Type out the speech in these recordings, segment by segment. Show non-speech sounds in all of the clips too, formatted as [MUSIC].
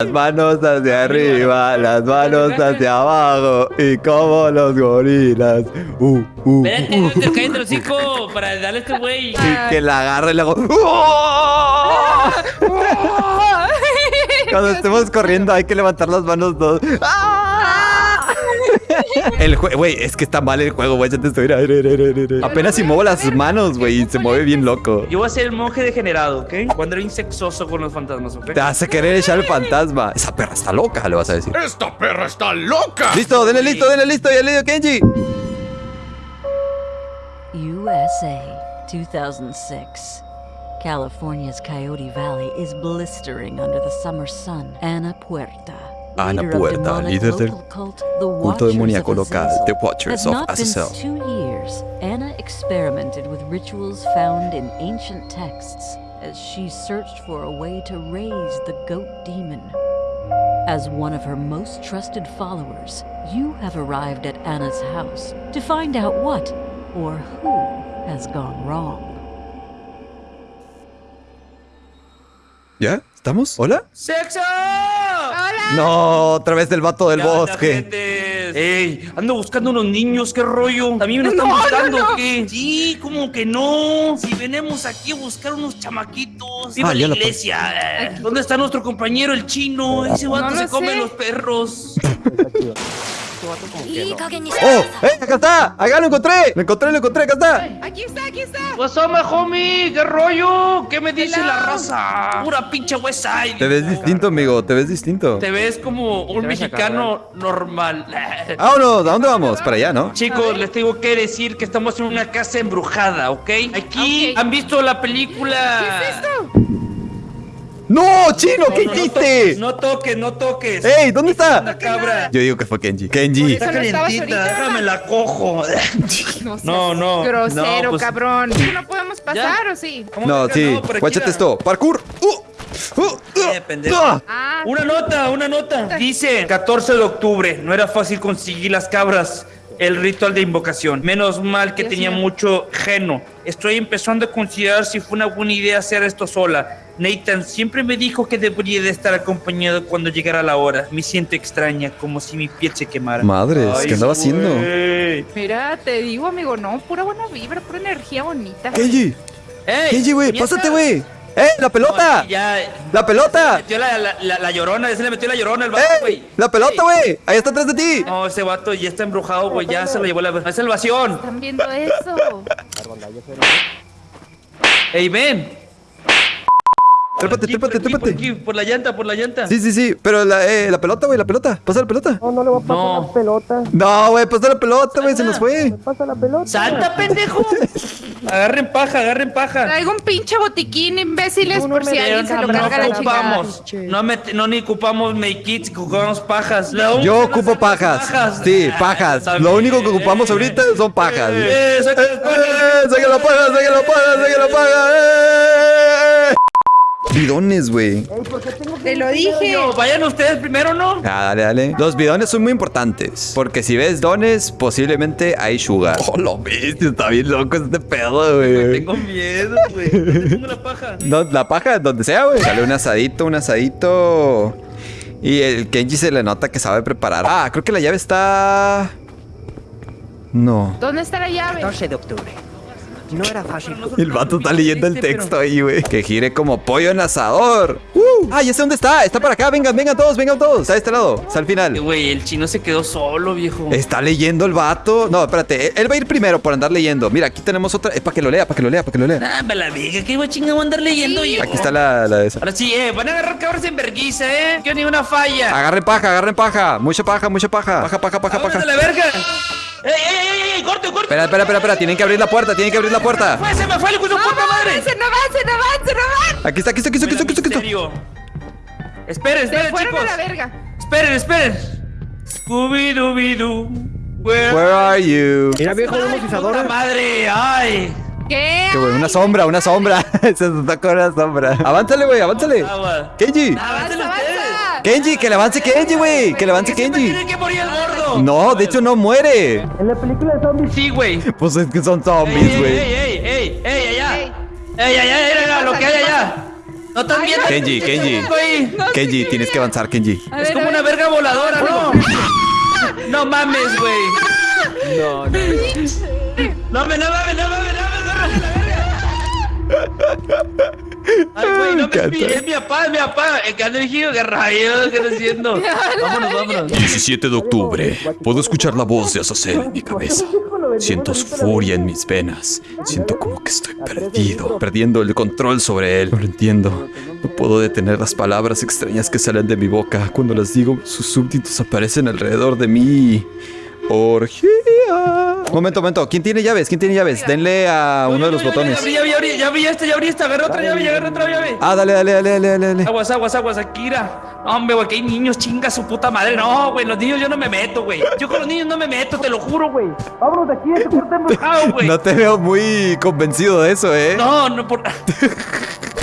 Las manos hacia arriba, las manos hacia abajo y como los gorilas. Uh, uh, Espérate, uh. te cállate el hocico para darle a este güey. Y que la agarre y luego. [LAUGHS] Cuando estemos corriendo hay que levantar las manos dos. El juego, güey, es que está mal el juego, güey. Ya te estoy. Apenas si muevo las manos, güey, y se mueve bien loco. Yo voy a ser el monje degenerado, ¿ok? Cuando era insexoso con los fantasmas, ¿ok? Te hace querer echar el fantasma. Esa perra está loca, le vas a decir. ¡Esta perra está loca! Listo, denle listo, denle listo. Ya le dio Kenji. USA, 2006. California's Coyote Valley is blistering under the summer sun. Ana Puerta. Ana leader of Puerta, líder del culto demoníaco of local, The Watchers of Azazel. two years, Anna experimented with rituals found in ancient texts as she searched for a way to raise the goat demon. As one of her most trusted followers, you have arrived at Anna's house to find out what or who has gone wrong. ¿Ya? ¿Estamos? ¿Hola? ¡Sexo! No, otra vez del vato del ¿Qué onda, bosque. Ey, ando buscando unos niños, qué rollo. ¿También me lo están buscando qué? Sí, como que no. Si venimos aquí a buscar unos chamaquitos. Viva Ah, la ya la iglesia. Eh, ¿Dónde está nuestro compañero, el chino? Ese vato No se lo come sé. los perros. [LAUGHS] ¡Oh! ¡Eh! ¡Acá está! ¡Acá lo encontré! ¡Lo encontré, lo encontré! ¡Acá está! Aquí está, aquí está. What's up, my homie? ¿Qué rollo? ¿Qué me dice Hello. la raza? Pura pinche West Side. Te ves distinto, amigo. Te ves distinto. Te ves como un mexicano normal. [LAUGHS] ¡Vámonos! ¿A dónde vamos? Para allá, ¿no? Chicos, les tengo que decir que estamos en una casa embrujada, ¿ok? Aquí han visto la película. ¿Qué es esto? ¡No! ¡Chino! ¿Qué No, no, hiciste? No toques, no toques. ¡Ey! ¿Dónde está? Una cabra. Yo digo que fue Kenji. Kenji. No estabas ahorita. déjame la cojo. [LAUGHS] seas No, no, Grosero, no, pues- cabrón. ¿No podemos pasar o sí? ¿Cómo No, que sí. no? Guáchate esto. ¡Parkour! ¡Uh! ¡Uh! ¡Uh! Eh, pendejo. ¡Ah! Ah, Una nota, una nota. Dice 14 de octubre. No era fácil conseguir las cabras. El ritual de invocación. Menos mal que Dios tenía mucho geno. Estoy empezando a considerar si fue una buena idea hacer esto sola. Nathan siempre me dijo que debería de estar acompañado cuando llegara la hora. Me siento extraña, como si mi piel se quemara. Madres, Ay, ¿qué andaba haciendo? mira, te digo, amigo, no, pura buena vibra, pura energía bonita. Kenji. ¡Ey! Kenji, güey. Pásate, güey. ¡Eh! ¡La pelota! ya. ¡La pelota! Metió la, la, la, la llorona, se le metió la llorona al vato, ¡Eh! güey. ¡La pelota, Ey. güey! Ahí está atrás de ti. No, ese vato ya está embrujado, güey. Ya se lo llevó la, la salvación. ¿Están viendo eso? ¡Ey, ven! Trépate, Aquí, por trépate, aquí, por trépate. aquí, Por la llanta, por la llanta. Sí, sí, sí. Pero la, eh, la pelota, güey, la pelota. Pasa la pelota. No, no le voy a pasar No. la pelota. No, güey, pasa la pelota, güey. Se nos fue. Pasa la pelota. ¡Salta, [LAUGHS] pendejo! agarren paja, agarren paja. Traigo un pinche botiquín, imbéciles, no por me si alguien se lo no carga la chingada. ocupamos, no, no ni ocupamos make kits, ocupamos pajas. La Yo ocupo pajas. pajas. Sí, Ah, pajas. Lo único que ocupamos ahorita son pajas. Eh, saca las pajas. ¡Eh! ¡Saque la paja, saque la paja, saque la paja! Bidones, güey. Te lo dije. No, vayan ustedes primero, ¿no? Ah, dale, dale. Los bidones son muy importantes. Porque si ves dones, posiblemente hay sugar. Oh, lo bestia, está bien loco este pedo, güey. Tengo miedo, güey. ¿Dónde pongo la paja? [LAUGHS] No, la paja, donde sea, güey. Sale un asadito, un asadito. Y el Kenji se le nota que sabe preparar. Ah, creo que la llave está. No. ¿Dónde está la llave? 14 de octubre. No era fácil. El vato está leyendo el Este, texto ahí, güey. Que gire como pollo en asador. Uh, ah, ya sé dónde está. Está para acá. Vengan, vengan todos, vengan todos. Está de este lado. Está al Eh, final. Güey, el chino se quedó solo, viejo. Está leyendo el vato. No, espérate. Él va a ir primero por andar leyendo. Mira, aquí tenemos otra. Es para que lo lea, para que lo lea, para que lo lea. Ah, me la vieja, ¿qué voy chingado a andar leyendo yo? Aquí está la, la de esa. Ahora sí, eh, van a agarrar cabras en verguiza, eh. Que ni una falla. Agarren paja, agarren paja. Mucha paja, mucha paja. Paja, paja, paja, ¡Vámonos paja. la verga! ¡Ey, ey, ey, ey! ¡Corte, corte! Espera, espera, espera, espera. Tienen que abrir la puerta, tienen que abrir la puerta. ¡Fue, se me fue el hijo de su puta madre! ¡Avance, no avance, no avance, no avance! Aquí está, aquí está, aquí está, aquí está, aquí está. Esperen, Se esperen, chicos. la verga. Esperen, esperen. Scooby-Dooby-Doo. Where, Where are you? Mira, viejo, puta pisadores. madre! ¡Ay! ¿Qué? Qué bueno, una sombra, una sombra. [LAUGHS] Se está con una sombra. Avánzale, güey. Kenji. ¡Avanza, ¡Aváncele ustedes! Kenji, que le avance Kenji, güey. Que le avance Kenji. tiene que morir el gordo. No, de hecho no muere. En la película de zombies. Sí, güey. Pues es que son ¡Ey, zombies, ey, güey. ey, ey, ey, ey, allá! Ey. ¡Ey, allá, allá, ¿Qué lo que hay ¿Qué allá! No estás viendo. Kenji, Kenji. Kenji, tienes que avanzar, Kenji. Es como una ver. verga voladora, ¿no? [LAUGHS] No mames, güey. No, no. No [LAUGHS] me, no mames, no mames, no mames, no mames, la verga. [LAUGHS] Ay, güey, no me encanta. es mi papá, es mi papá. El que anda dirigido, qué rayos, ¿qué está haciendo? [LAUGHS] Vámonos, vámonos. 17 de octubre. Puedo escuchar la voz de Azazel en mi cabeza. Siento su furia en mis venas. Siento como que estoy perdido, perdiendo el control sobre él. No lo entiendo. No puedo detener las palabras extrañas que salen de mi boca. Cuando las digo, sus súbditos aparecen alrededor de mí. Orgía. Momento, momento. ¿Quién tiene llaves? ¿Quién tiene llaves? Denle a uno de los botones. Ya abrí, ya abrí, ya abrí esta, ya abrí esta. Agarra otra llave, ya agarra otra llave. Ah, dale, dale, dale, dale, dale. dale. Aguas, aguas, aguas, Akira. No, hombre, güey, que hay niños, chinga su puta madre. No, güey, los niños yo no me meto, güey. Yo con los niños no me meto, te lo juro, güey. Vámonos de aquí, este cuarto embrujado, güey. No te veo muy convencido de eso, ¿eh? No, no, por.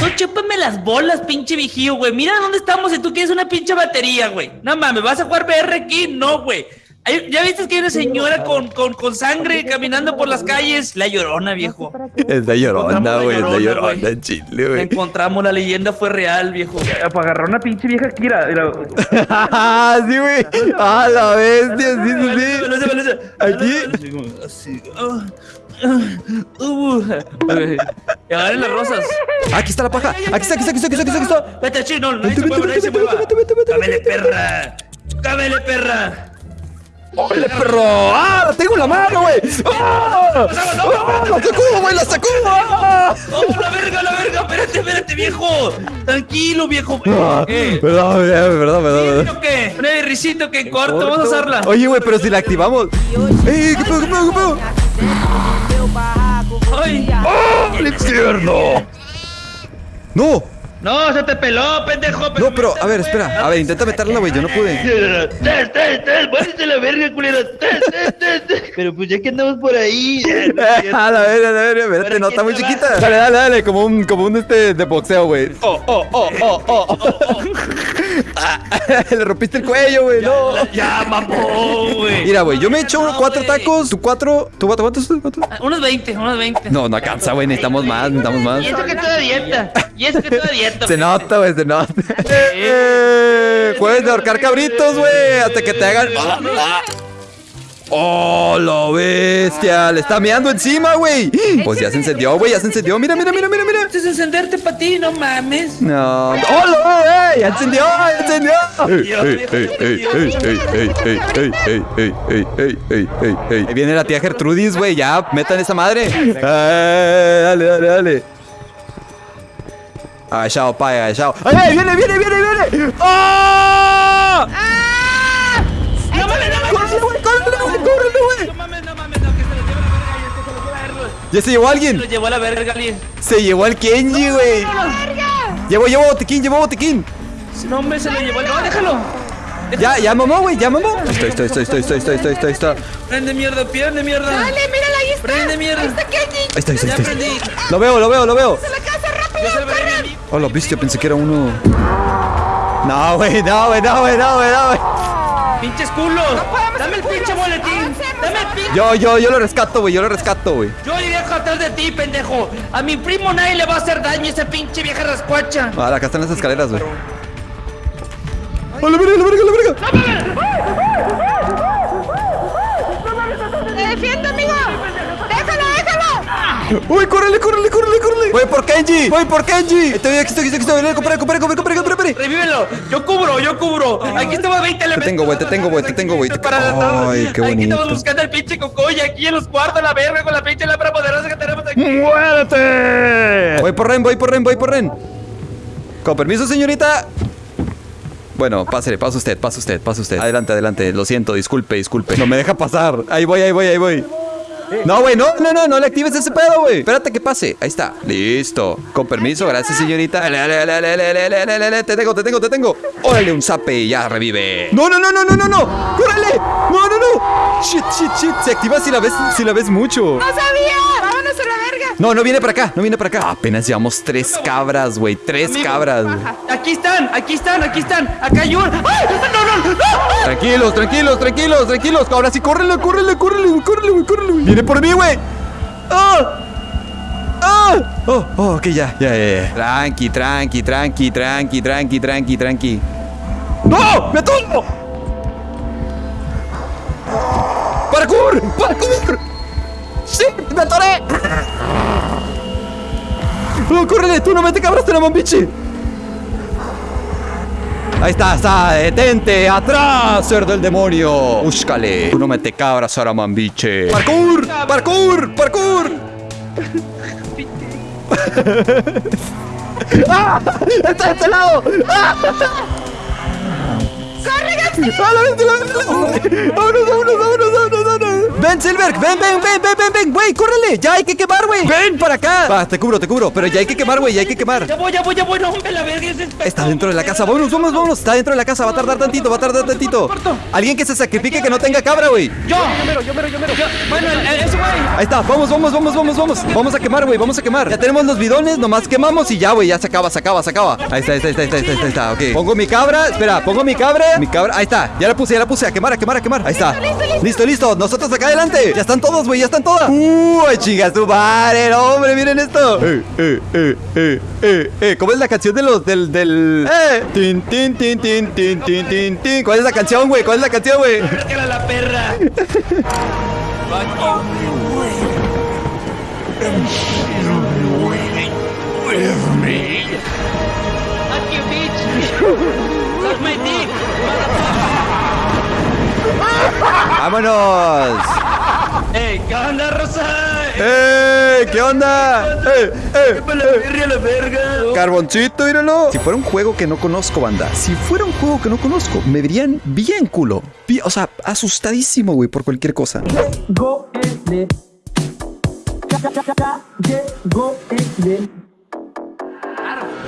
No chúpame las bolas, pinche vigío, güey. Mira dónde estamos y tú quieres una pinche batería, güey. No mames, ¿vas a jugar VR aquí? No, güey. ¿Ya viste que hay una señora con, con, con sangre caminando por las calles? La llorona, viejo. Es la llorona, güey. Es la Llorona, en Chile, güey. encontramos, la leyenda fue real, viejo. Agarrar una pinche vieja Kira. Ah, sí, güey. Ah, la bestia, sí, sí, sí. Aquí. Así. ah, ah, uh. Y agarren las rosas. Aquí está la paja. Aquí está, aquí está, aquí está, aquí está, aquí está. Vete, chino, Vete, se mueva, nadie se mueva. Cámele, perra. Cámele, perra. ¡Órale, perro! ¡Ah! ¡La tengo en la mano, güey! ¡Ah! ¡Ah! ¡La sacó, güey! ¡La sacó! ¡Ah! ¡Oh, la verga, la verga! Espérate, espérate, viejo. Tranquilo, viejo. Ah, Eh, Perdón, perdón, perdón, perdón. ¿sí o qué? Un risito que en corto, vamos a usarla. Oye, güey, pero si la activamos. ¡Ey! ¿Qué pedo, qué pedo, qué pedo? Ay. ¡Oh! ¡El infierno! ¡No! No, se te peló, pendejo. No, pero, a ver, espera. A ver, intenta meterla, güey. Yo no pude. ¡Tes, tes, tes! ¡Váyase la verga, culero! ¡Tes, tes, tes, tes! Pero pues ya que andamos por ahí. [LAUGHS] A la verga, a la verga, espérate, no, está muy chiquita. Dale, dale, dale, como un, como un este de boxeo, güey. Oh, oh, oh, oh, oh, oh. [LAUGHS] Ah, [LAUGHS] Le rompiste el cuello, güey, no. Ya, mamó, güey. Mira, güey, yo me he hecho No, cuatro tacos, tú cuatro, tú cuatro, ¿cuántos? ¿Cuántos? Ah, Unos 20, unos 20. No, no alcanza, güey, necesitamos más, necesitamos más. Y eso que toda dieta. Y eso que toda dieta. Se nota, güey, se nota. Eh, Puedes ahorcar cabritos, güey, hasta que te hagan. ¡Oh, la bestia! Le está meando encima, güey. Pues ya se encendió, güey, ya se encendió. Mira, mira, mira, mira, mira. Es encenderte para ti, no mames. No. ¡Oh! ¡Ey! ¡Ya encendió! ¡Ya encendió! ¡Ey, ey, ey, ey, ey, ey, ey, ey, ey, ey, ey, ey, ey, ey, ey, ey! Ahí viene la tía Gertrudis, güey. Ya, metan esa madre. Eh, dale, dale, dale. Agachado, pa, agachado. ¡Ay, ay! ¡Viene, viene, viene, viene! ¡Oh! Ya se llevó Se alguien. lo llevó a la verga, alguien. Se llevó al Kenji, güey. Llevó, llevó botiquín, llevó botiquín. No, hombre, se lo llevó. No, déjalo. Ya, ya mamó, güey, ya mamó. Estoy, estoy, estoy, estoy, estoy, estoy, estoy, estoy, estoy. Prende mierda, prende mierda. Dale, mírala, ahí está. Prende mierda. Ahí está Kenji. Ahí está, ahí está, Ya ahí está. prendí. Lo veo, lo veo, lo veo. ¡A la casa, rápido! Se amigo. Oh, lo viste, yo pensé que era uno. No, güey, no, güey, no, güey, no, güey, no, güey. Pinches culos. Dame el pinche boletín. Dame el pinche. Yo, yo, yo lo rescato, güey, yo lo rescato, güey. Yo atrás de ti, pendejo. A mi primo nadie le va a hacer daño esa pinche vieja rascuacha. Ah, acá están las escaleras, güey. ¡Oh, la verga, la verga, la verga! ¡Te defiendo, amigo! ¡Uy, córrele, córrele, córrele, córrele! ¡Voy por Kenji! ¡Voy por Kenji! Estoy aquí, estoy aquí, estoy aquí, compre, compre, compre, compre, compre. Revívelo. Yo cubro, yo cubro. Aquí estamos 20 elementos. tengo, güey, te tengo, güey, te tengo, güey, te- la tarde. Ay, qué Aquí bonito. estamos buscando el pinche cocoy aquí en los cuartos, la verga, con la pinche lámpara poderosa que tenemos aquí. ¡Muérete! Voy por Ren, voy por Ren, voy por Ren. Con permiso, señorita. Bueno, pásale, pasa usted, pasa usted, pasa usted. Adelante, adelante. Lo siento, disculpe, disculpe. No me deja pasar. Ahí voy, ahí voy, ahí voy. No, güey, no, no, no, no le actives ese pedo, güey. Espérate que pase. Ahí está. Listo. Con permiso, gracias, señorita. Te tengo, te tengo, te tengo. Órale, un zape y ya revive. No, no, no, no, no, no, no. ¡Córrele! No, no, no. Shit, shit, shit. Se activa si la ves, si la ves mucho. ¡No sabía! ¡Vámonos a la verga! No, no viene para acá, no viene para acá. Apenas llevamos tres cabras, güey. Tres Amigo, cabras. Aquí están, aquí están, aquí están. Acá hay un. ¡Ay! No, no, no. Tranquilos, tranquilos, tranquilos, tranquilos. Ahora sí, córrele, córrele, córrele, córrele, güey, córrele. Viene por mí, güey. ¡Ah! ¡Ah! Oh, oh, ok, ya, ya, ya. Tranqui, tranqui, tranqui, tranqui, tranqui, tranqui, tranqui. ¡No! ¡Me atoro! ¡Parkour! ¡Parkour! ¡Sí! ¡Me atoré! ¡Oh, córrele! ¡Tú no me te cabraste la mambichi! Ahí está, está, detente, atrás, ser del demonio. Búscale. Tú no me te cabras ahora, mambiche. ¡Parkour! ¡Parkour! ¡Parkour! [LAUGHS] ¡Ah! ¡Está de este lado! ¡Ah! ¡Corre, ¡Vámonos, vámonos, vámonos, vámonos, vámonos! ¡Ven, Silver! ¡Ven, ven, ven, ven, ven, ven! ¡Güey, córrele! ¡Ya hay que quemar, güey! ¡Ven para acá! Va, te cubro, te cubro, pero ya hay que quemar, güey, ya hay que quemar. Ya voy, ya voy, ya voy. No, hombre, la verga es Está dentro de la casa. Vámonos, vámonos, vámonos. Está dentro de la casa. Va a tardar tantito, va a tardar tantito. Alguien que se sacrifique que no tenga cabra, güey. Yo, yo mero, yo mero, yo mero. Bueno, ese güey. Ahí está. Vamos, vamos, vamos, vamos, vamos. Vamos a quemar, güey. Vamos a quemar. Ya tenemos los bidones. Nomás quemamos y ya, güey. Ya se acaba, se acaba, se acaba. Ahí está, ahí está, ahí está, ahí está, ahí está, ahí está. Ok. Pongo mi cabra. Espera, pongo mi cabra. Mi cabra. Ahí está. Ya la puse, ya la puse. A quemar, a quemar, a quemar. Ahí está. Listo, listo. Nosotros acá adelante. Ya están todos, güey. Ya están todas. Uy, chingas tu madre, no, hombre. Miren esto. Eh, eh, eh, eh, eh, eh. ¿Cómo es la canción de los del del eh? Tin, tin, tin, tin, tin, tin, tin, tin. ¿Cuál es la canción, güey? ¿Cuál es la canción, güey? [LAUGHS] Sácala la perra. Fuck ¡Vámonos! Ey, ¿qué onda, Rosa? ¡Eh! ¿Qué onda? ¡Eh! ¡Eh! ¡Me la verga, la verga! Carboncito, míralo. Si fuera un juego que no conozco, banda. Si fuera un juego que no conozco, me verían bien culo. O sea, asustadísimo, güey, por cualquier cosa. Go in Ya, ya, ya, ya, llegó el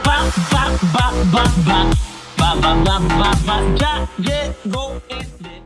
Ba, ba, ba, ba, ba. Ba, ba, ba, ba, ba. Ya llegó el